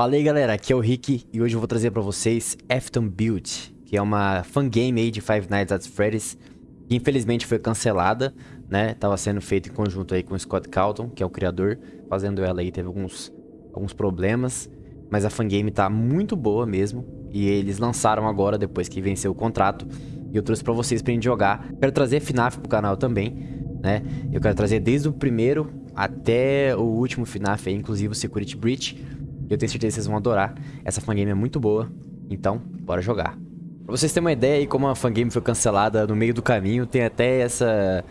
Fala aí galera, aqui é o Rick e hoje eu vou trazer pra vocês Afton Build, que é uma fangame aí de Five Nights at Freddy's, que infelizmente foi cancelada, né? Tava sendo feito em conjunto aí com o Scott Calton, que é o criador, fazendo ela aí teve alguns, alguns problemas, mas a fangame tá muito boa mesmo, e eles lançaram agora depois que venceu o contrato, e eu trouxe pra vocês pra gente jogar. Quero trazer FNAF pro canal também, né? Eu quero trazer desde o primeiro até o último FNAF aí, inclusive o Security Breach, eu tenho certeza que vocês vão adorar. Essa fangame é muito boa, então bora jogar. Pra vocês terem uma ideia aí como a fangame foi cancelada no meio do caminho, tem até essa...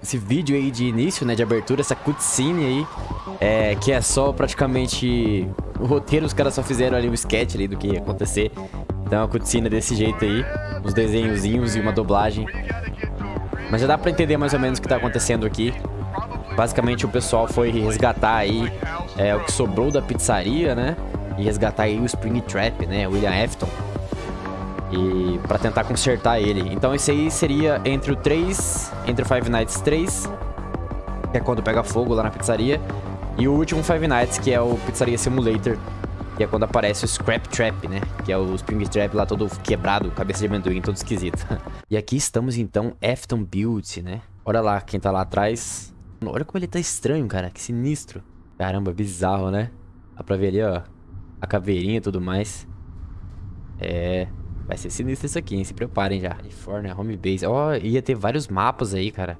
Esse vídeo aí de início, né, de abertura, essa cutscene aí, é, que é só praticamente... O roteiro, os caras só fizeram ali um sketch ali do que ia acontecer. Então a cutscene desse jeito aí, uns desenhozinhos e uma dublagem. Mas já dá pra entender mais ou menos o que tá acontecendo aqui. Basicamente o pessoal foi resgatar aí é, o que sobrou da pizzaria, né? E resgatar aí o Spring Trap, né? William Afton. E pra tentar consertar ele. Então esse aí seria entre o 3, entre o Five Nights 3, que é quando pega fogo lá na pizzaria, e o último Five Nights, que é o Pizzaria Simulator, que é quando aparece o Scrap Trap, né? Que é o Spring Trap lá todo quebrado, cabeça de amendoim, todo esquisito. e aqui estamos então, Afton Build, né? Olha lá quem tá lá atrás. Olha como ele tá estranho, cara. Que sinistro. Caramba, bizarro, né? Dá pra ver ali, ó. A caveirinha e tudo mais. É... Vai ser sinistro isso aqui, hein? Se preparem já. California, Home Base. Ó, oh, ia ter vários mapas aí, cara.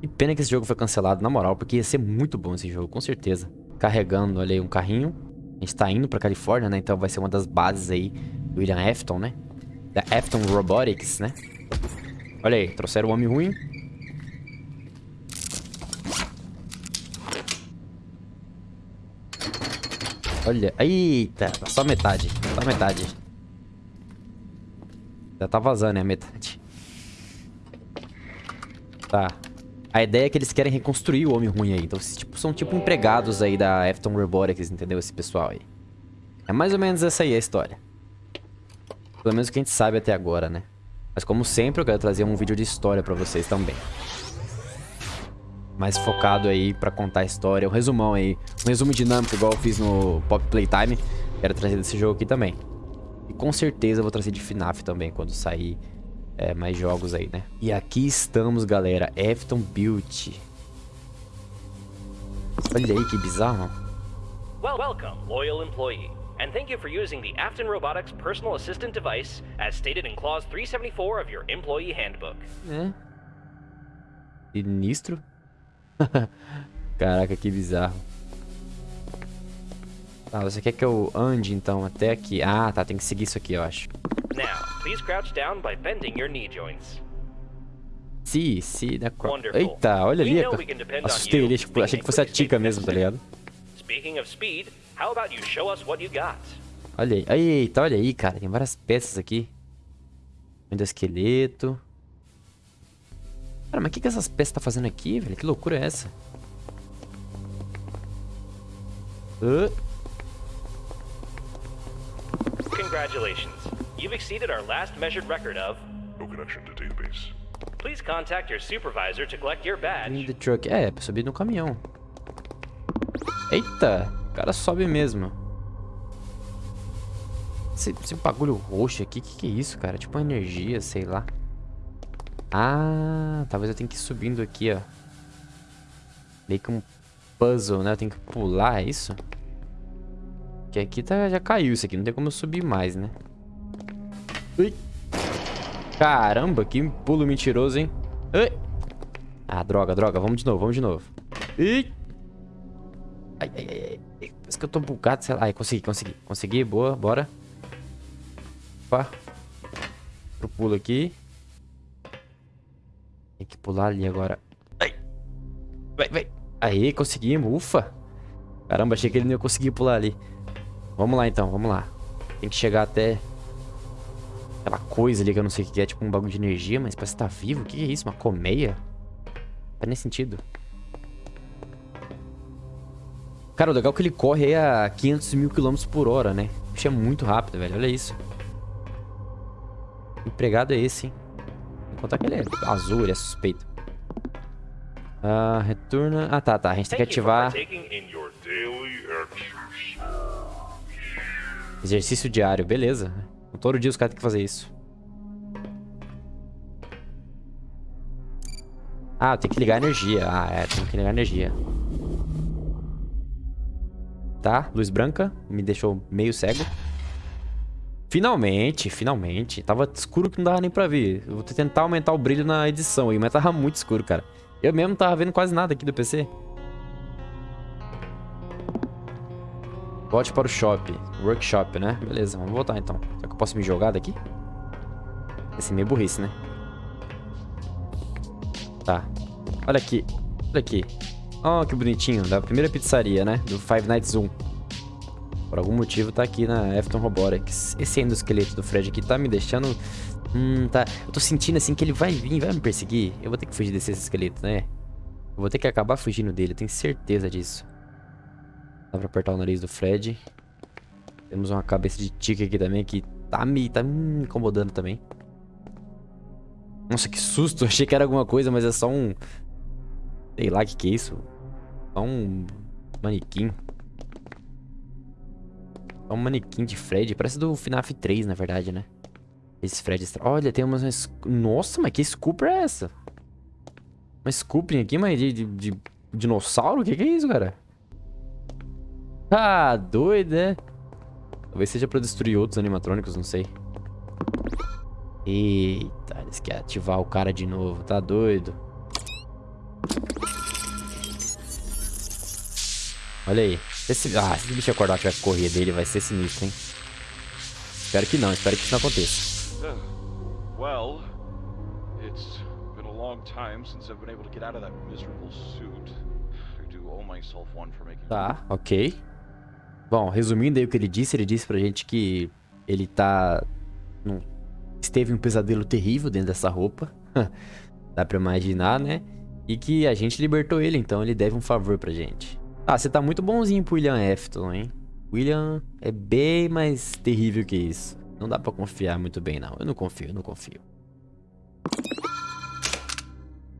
Que pena que esse jogo foi cancelado, na moral. Porque ia ser muito bom esse jogo, com certeza. Carregando, olha aí, um carrinho. A gente tá indo pra Califórnia, né? Então vai ser uma das bases aí do William Afton, né? Da Afton Robotics, né? Olha aí, trouxeram o Homem Ruim. Olha. Eita, só metade. Só metade. Já tá vazando, é metade. Tá. A ideia é que eles querem reconstruir o Homem Ruim aí. Então, tipo, são tipo empregados aí da Afton Robotics, entendeu? Esse pessoal aí. É mais ou menos essa aí a história. Pelo menos o que a gente sabe até agora, né? Mas como sempre, eu quero trazer um vídeo de história pra vocês também mais focado aí pra contar a história. Um resumão aí. Um resumo dinâmico, igual eu fiz no Pop Playtime. Quero trazer desse jogo aqui também. E com certeza eu vou trazer de FNAF também, quando sair é, mais jogos aí, né? E aqui estamos, galera. Afton Build. Olha aí que bizarro. Well, welcome, loyal employee. And thank you for using the Afton Robotics personal assistant device as stated in clause 374 of your employee handbook. É. Sinistro. Caraca, que bizarro. Tá, você quer que eu ande então até aqui? Ah, tá, tem que seguir isso aqui, eu acho. Now, please crouch down by bending your knee joints. Sim, sim, da Eita, olha ali. Assustei ele, tipo, achei que fosse a Tika mesmo, tá ligado? Olha aí, eita, olha aí, cara, tem várias peças aqui. Ainda esqueleto. Cara, mas o que, que essas peças tá fazendo aqui, velho? Que loucura é essa? Uh. Congratulations. You've exceeded our last measured record of... No connection to database. Please contact your supervisor to collect your badge. The truck. É, pra subir no caminhão. Eita! O cara sobe mesmo. Esse, esse bagulho roxo aqui, o que, que é isso, cara? Tipo uma energia, sei lá. Ah, talvez eu tenha que ir subindo aqui, ó. Meio que um puzzle, né? Eu tenho que pular, é isso? Que aqui tá, já caiu isso aqui, não tem como eu subir mais, né? Ui. Caramba, que pulo mentiroso, hein? Ui. Ah, droga, droga. Vamos de novo, vamos de novo. Ui. Ai, ai, ai. Parece que eu tô bugado, sei lá. Ai, consegui, consegui. Consegui, boa, bora. Opa. Pro pulo aqui. Tem que pular ali agora. Ai. Vai, vai. Aí, conseguimos. Ufa. Caramba, achei que ele não ia conseguir pular ali. Vamos lá, então. Vamos lá. Tem que chegar até... Aquela coisa ali que eu não sei o que é. Tipo um bagulho de energia, mas parece que tá vivo. O que é isso? Uma colmeia? Não faz nem sentido. Cara, o legal é que ele corre a 500 mil quilômetros por hora, né? O bicho é muito rápido, velho. Olha isso. Que empregado é esse, hein? Contar que ele é azul, ele é suspeito. Ah, retorna... Ah, tá, tá. A gente tem que ativar... Exercício diário, beleza. Todo dia os caras têm que fazer isso. Ah, tem que ligar a energia. Ah, é, tem que ligar a energia. Tá, luz branca. Me deixou meio cego. Finalmente, finalmente. Tava escuro que não dava nem pra ver. Eu vou tentar aumentar o brilho na edição aí, mas tava muito escuro, cara. Eu mesmo não tava vendo quase nada aqui do PC. Volte para o shop. Workshop, né? Beleza, vamos voltar então. Será que eu posso me jogar daqui? Esse é meio burrice, né? Tá. Olha aqui. Olha aqui. Oh, que bonitinho. Da primeira pizzaria, né? Do Five Nights 1. Por algum motivo tá aqui na Afton Robotics. Esse endosqueleto do Fred aqui tá me deixando... Hum, tá... Eu tô sentindo assim que ele vai vir, vai me perseguir. Eu vou ter que fugir desse esqueleto, né? Eu vou ter que acabar fugindo dele, eu tenho certeza disso. Dá pra apertar o nariz do Fred. Temos uma cabeça de tigre aqui também que tá me, tá me incomodando também. Nossa, que susto. Achei que era alguma coisa, mas é só um... Sei lá o que, que é isso. Só um manequim. Só um manequim de Fred. Parece do FNAF 3, na verdade, né? Esse Fred... Olha, tem umas... Nossa, mas que Scooper é essa? Uma Scooping aqui, mas de, de, de dinossauro? O que, que é isso, cara? Ah, doido, né? Talvez seja pra destruir outros animatrônicos, não sei. Eita, eles querem ativar o cara de novo. Tá doido. Olha aí. Esse, ah, se o bicho acordar tiver que correr dele, vai ser sinistro, hein? Espero que não, espero que isso não aconteça. Uh, well, it's been a long time since I've been able to get out of that miserable suit. I do owe myself one for making Tá, ok. Bom, resumindo aí o que ele disse, ele disse pra gente que ele tá... Num, esteve um pesadelo terrível dentro dessa roupa. Dá pra imaginar, né? E que a gente libertou ele, então ele deve um favor pra gente. Ah, você tá muito bonzinho pro William Afton, hein? William é bem mais terrível que isso. Não dá pra confiar muito bem, não. Eu não confio, eu não confio.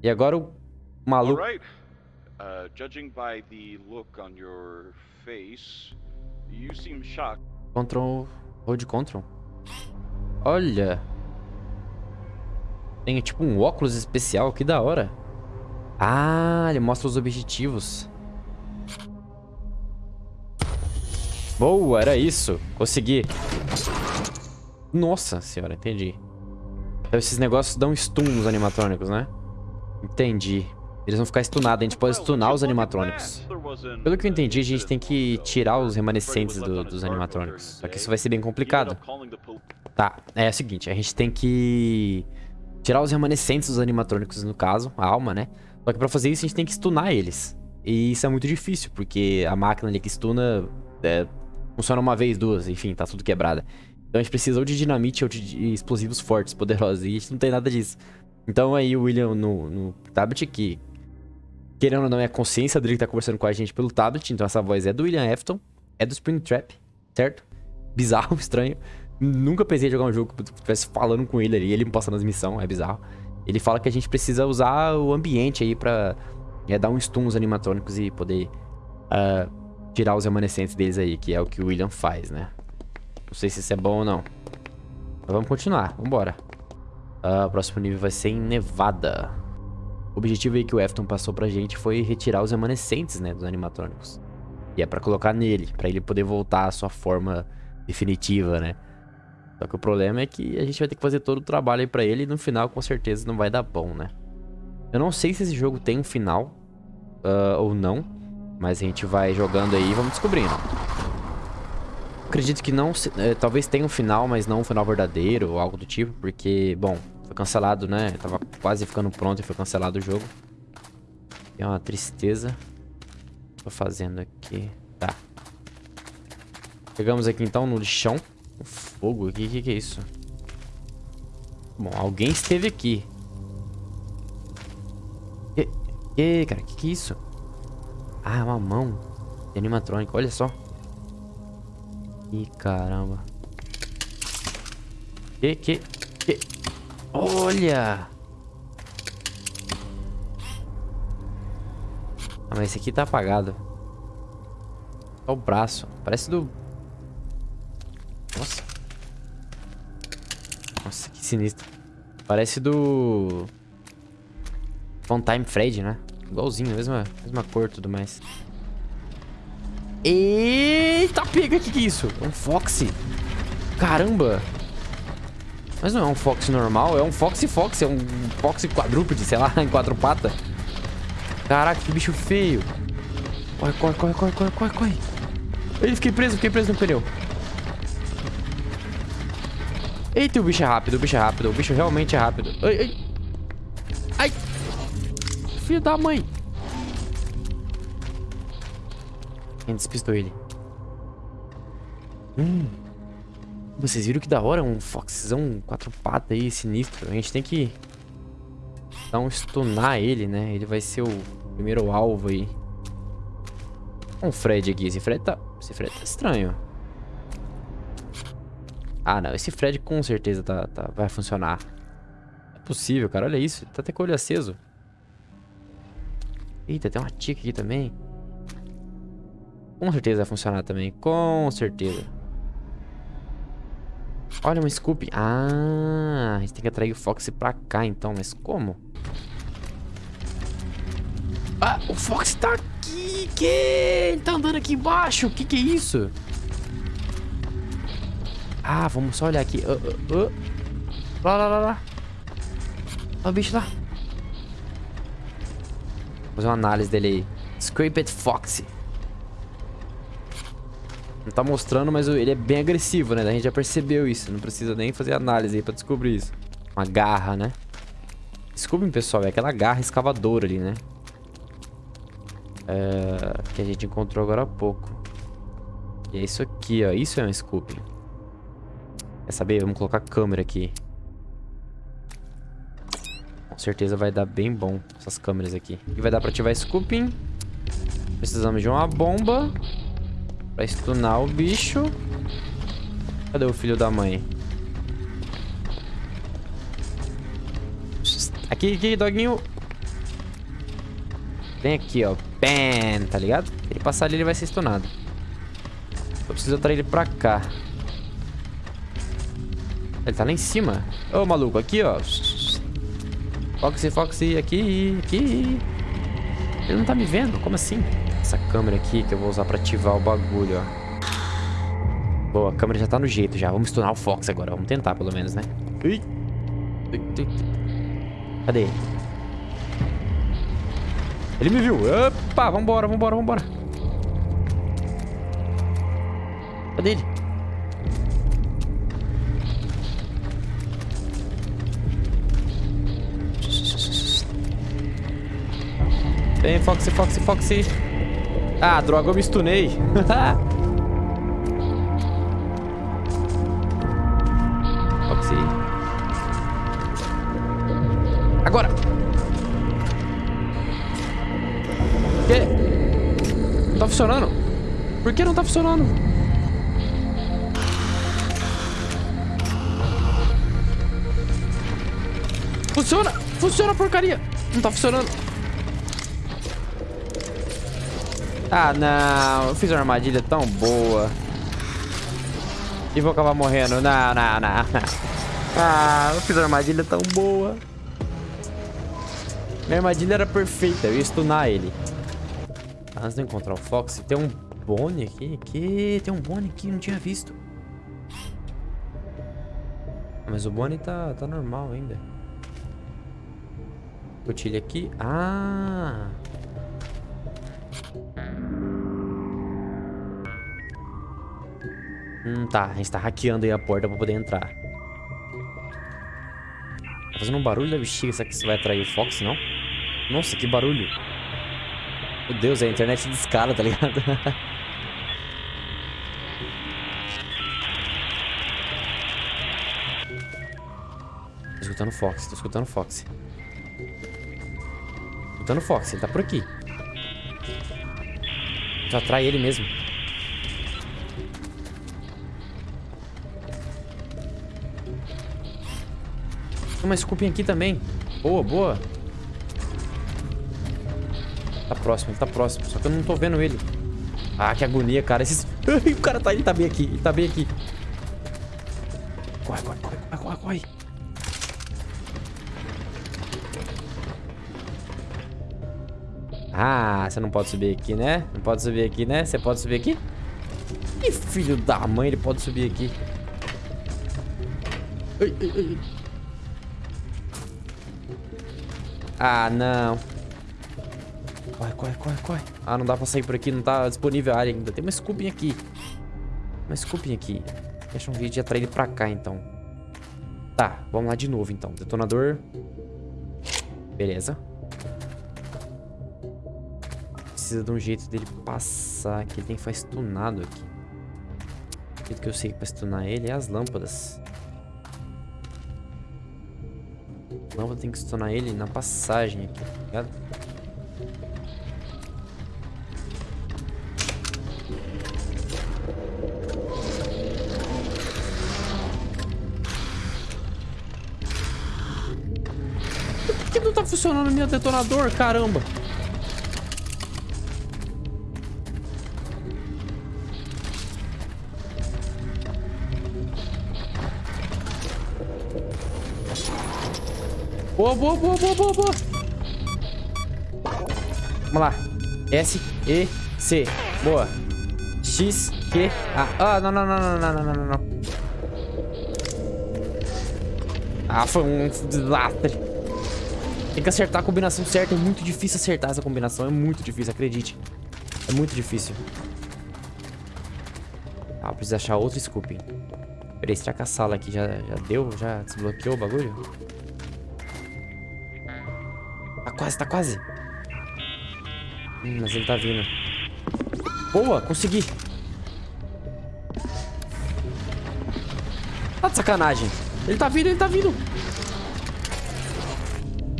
E agora o maluco... Alright. Uh, judging by the look on your face, You seem shocked. Control. Hold Control. Olha. Tem tipo um óculos especial, que da hora. Ah, ele mostra os objetivos. Boa, era isso. Consegui. Nossa senhora, entendi. Então, esses negócios dão stun nos animatrônicos, né? Entendi. Eles vão ficar stunados, a gente pode stunar os animatrônicos. Pelo que eu entendi, a gente tem que tirar os remanescentes do, dos animatrônicos. Só que isso vai ser bem complicado. Tá, é o seguinte, a gente tem que tirar os remanescentes dos animatrônicos, no caso, a alma, né? Só que pra fazer isso a gente tem que stunar eles. E isso é muito difícil, porque a máquina ali que stuna é, funciona uma vez, duas, enfim, tá tudo quebrada. Então a gente precisa ou de dinamite ou de explosivos fortes, poderosos, e a gente não tem nada disso. Então aí o William no, no tablet, que Querendo ou não, é a consciência dele que tá conversando com a gente pelo tablet. Então essa voz é do William Afton. É do Springtrap, certo? Bizarro, estranho. Nunca pensei em jogar um jogo que estivesse falando com ele ali, ele me passando as missões, é bizarro. Ele fala que a gente precisa usar o ambiente aí pra é, dar um stun nos animatrônicos e poder uh, tirar os remanescentes deles aí, que é o que o William faz, né? Não sei se isso é bom ou não. Mas vamos continuar, vambora. Uh, o próximo nível vai ser em Nevada. O objetivo aí que o Efton passou pra gente foi retirar os remanescentes, né, dos animatrônicos. E é pra colocar nele, pra ele poder voltar à sua forma definitiva, né. Só que o problema é que a gente vai ter que fazer todo o trabalho aí pra ele e no final com certeza não vai dar bom, né. Eu não sei se esse jogo tem um final uh, ou não, mas a gente vai jogando aí e vamos descobrindo. Acredito que não, eh, talvez tenha um final, mas não um final verdadeiro ou algo do tipo, porque, bom, foi cancelado, né? Tava quase ficando pronto e foi cancelado o jogo. É uma tristeza. Tô fazendo aqui. Tá. Chegamos aqui então no lixão. O fogo aqui, o que, que é isso? Bom, alguém esteve aqui. E, e cara, o que, que é isso? Ah, é uma mão de animatrônico, olha só. Ih, caramba. Que, que, que... Olha! Ah, mas esse aqui tá apagado. Olha o braço. Parece do... Nossa. Nossa, que sinistro. Parece do... Time Fred, né? Igualzinho, mesma, mesma cor e tudo mais. Eita, pega, o que que é isso? É um Foxy. Caramba. Mas não é um Fox normal, é um Foxy Fox, é um Foxy quadrúpede, sei lá, em quatro patas. Caraca, que bicho feio. Corre, corre, corre, corre, corre, corre, corre. Ele fiquei preso, fiquei preso no pneu. Eita, o bicho é rápido, o bicho é rápido, o bicho realmente é rápido. Ai, ai. Ai. Filho da mãe. Quem despistou ele? Hum. Vocês viram que da hora? Um foxzão quatro patas aí, sinistro. A gente tem que dar um stunar ele, né? Ele vai ser o primeiro alvo aí. Um Fred aqui. Esse Fred tá... Esse Fred tá estranho. Ah, não. Esse Fred com certeza tá, tá... vai funcionar. É possível, cara. Olha isso. Tá até com o olho aceso. Eita, tem uma tica aqui também. Com certeza vai funcionar também. Com certeza. Olha, uma Scoop. Ah, a gente tem que atrair o Fox pra cá, então. Mas como? Ah, o Fox tá aqui. Que? Ele tá andando aqui embaixo. Que que é isso? Ah, vamos só olhar aqui. Uh, uh, uh. Lá, lá, lá, lá. Olha o bicho lá. Fazer uma análise dele aí. Scraped Foxy. Não tá mostrando, mas ele é bem agressivo, né? A gente já percebeu isso. Não precisa nem fazer análise aí pra descobrir isso. Uma garra, né? Desculpem, pessoal. É aquela garra escavadora ali, né? É... Que a gente encontrou agora há pouco. E é isso aqui, ó. Isso é um scooping. Quer saber? Vamos colocar a câmera aqui. Com certeza vai dar bem bom essas câmeras aqui. E vai dar pra ativar scooping. Precisamos de uma bomba. Pra stunar o bicho. Cadê o filho da mãe? Aqui, aqui, doguinho. Vem aqui, ó. Bam, tá ligado? Ele passar ali, ele vai ser stunado. Eu preciso atrair ele pra cá. Ele tá lá em cima. Ô, maluco, aqui, ó. Foxy, Foxy, aqui, aqui. Ele não tá me vendo? Como assim? essa câmera aqui que eu vou usar pra ativar o bagulho, ó. Boa, a câmera já tá no jeito já. Vamos stunar o Fox agora. Vamos tentar, pelo menos, né? Ui. Cadê ele? Ele me viu. Opa, vambora, vambora, vambora. Cadê ele? Vem, Foxy, Foxy, Foxy. Ah, droga, eu me stunei. Foxy. Agora. Que? Não tá funcionando. Por que não tá funcionando? Funciona! Funciona, porcaria! Não tá funcionando. Ah, não. Eu fiz uma armadilha tão boa. E vou acabar morrendo. Não, não, não. Ah, eu fiz uma armadilha tão boa. Minha armadilha era perfeita. Eu ia stunar ele. Antes de encontrar o Fox, tem um Bonnie aqui? Que? Tem um Bonnie aqui, não tinha visto. Mas o Bonnie tá, tá normal ainda. Cotilha aqui. Ah! Hum, tá. A gente tá hackeando aí a porta pra poder entrar. Tá fazendo um barulho da bexiga. Será que isso vai atrair o Fox, não? Nossa, que barulho. Meu Deus, é a internet de escala, tá ligado? tô escutando o Fox, tô escutando o Fox. Tô escutando o Fox, ele tá por aqui. Já atrai ele mesmo. Uma Scooping aqui também. Boa, boa. Tá próximo, ele tá próximo. Só que eu não tô vendo ele. Ah, que agonia, cara. Esses... o cara tá, ele tá bem aqui. Ele tá bem aqui. corre, corre, corre, corre, corre, corre. Ah, você não pode subir aqui, né? Não pode subir aqui, né? Você pode subir aqui? Ih, filho da mãe, ele pode subir aqui. Ai, ai, ai. Ah, não. Corre, corre, corre, corre. Ah, não dá pra sair por aqui, não tá disponível a área ainda. Tem uma scooping aqui. Uma scooping aqui. Deixa um vídeo de atrair ele pra cá, então. Tá, vamos lá de novo, então. Detonador. Beleza. Precisa de um jeito dele passar aqui. Ele tem que ficar stunado aqui. O jeito que eu sei pra stunar ele é as lâmpadas. A lâmpada tem que stunar ele na passagem aqui, tá ligado? Por que não tá funcionando meu detonador, caramba? Boa, boa, boa, boa, boa, boa. Vamos lá. S, E, C. Boa. X, Q, A. Ah, não, não, não, não, não, não, não, não. Ah, foi um desastre. Tem que acertar a combinação certa. É muito difícil acertar essa combinação. É muito difícil, acredite. É muito difícil. Ah, preciso achar outro scoop. Peraí, será que a sala aqui já, já deu? Já desbloqueou o bagulho? Quase, tá quase. Hum, mas ele tá vindo. Boa, consegui. Tá de sacanagem. Ele tá vindo, ele tá vindo.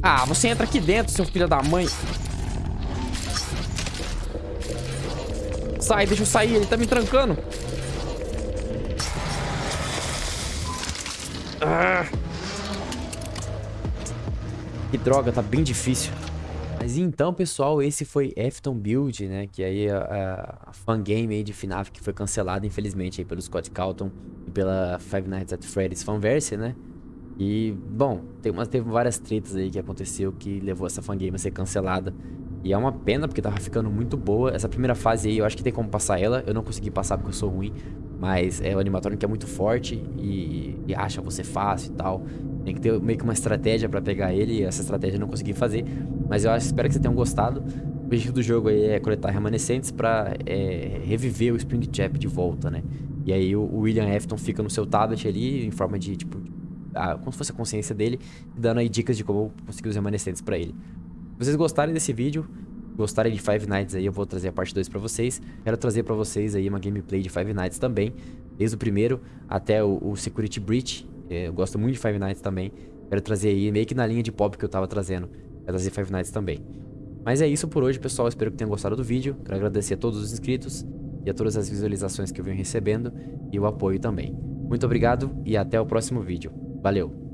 Ah, você entra aqui dentro, seu filho da mãe. Sai, deixa eu sair. Ele tá me trancando. Droga, tá bem difícil. Mas então, pessoal, esse foi Afton Build, né? Que aí a, a fan game aí de FNAF que foi cancelada, infelizmente, aí pelo Scott Calton e pela Five Nights at Freddy's Fanverse, né? E, bom, tem umas, teve várias tretas aí que aconteceu que levou essa fangame a ser cancelada. E é uma pena, porque tava ficando muito boa. Essa primeira fase aí, eu acho que tem como passar ela. Eu não consegui passar porque eu sou ruim. Mas é o animatrônico que é muito forte e, e, acha você fácil e tal. Tem que ter meio que uma estratégia pra pegar ele. E essa estratégia eu não consegui fazer. Mas eu acho, espero que vocês tenham gostado. O objetivo do jogo aí é coletar remanescentes pra é, reviver o Springtrap de volta, né? E aí o, o William Afton fica no seu tablet ali, em forma de, tipo, a, como se fosse a consciência dele, dando aí dicas de como conseguir os remanescentes pra ele. Vocês gostarem desse vídeo, gostarem de Five Nights aí, eu vou trazer a parte 2 pra vocês. Quero trazer pra vocês aí uma gameplay de Five Nights também, desde o primeiro até o, o Security Breach. É, eu gosto muito de Five Nights também. Quero trazer aí, meio que na linha de pop que eu tava trazendo, quero trazer Five Nights também. Mas é isso por hoje, pessoal. Espero que tenham gostado do vídeo. Quero agradecer a todos os inscritos e a todas as visualizações que eu venho recebendo e o apoio também. Muito obrigado e até o próximo vídeo. Valeu!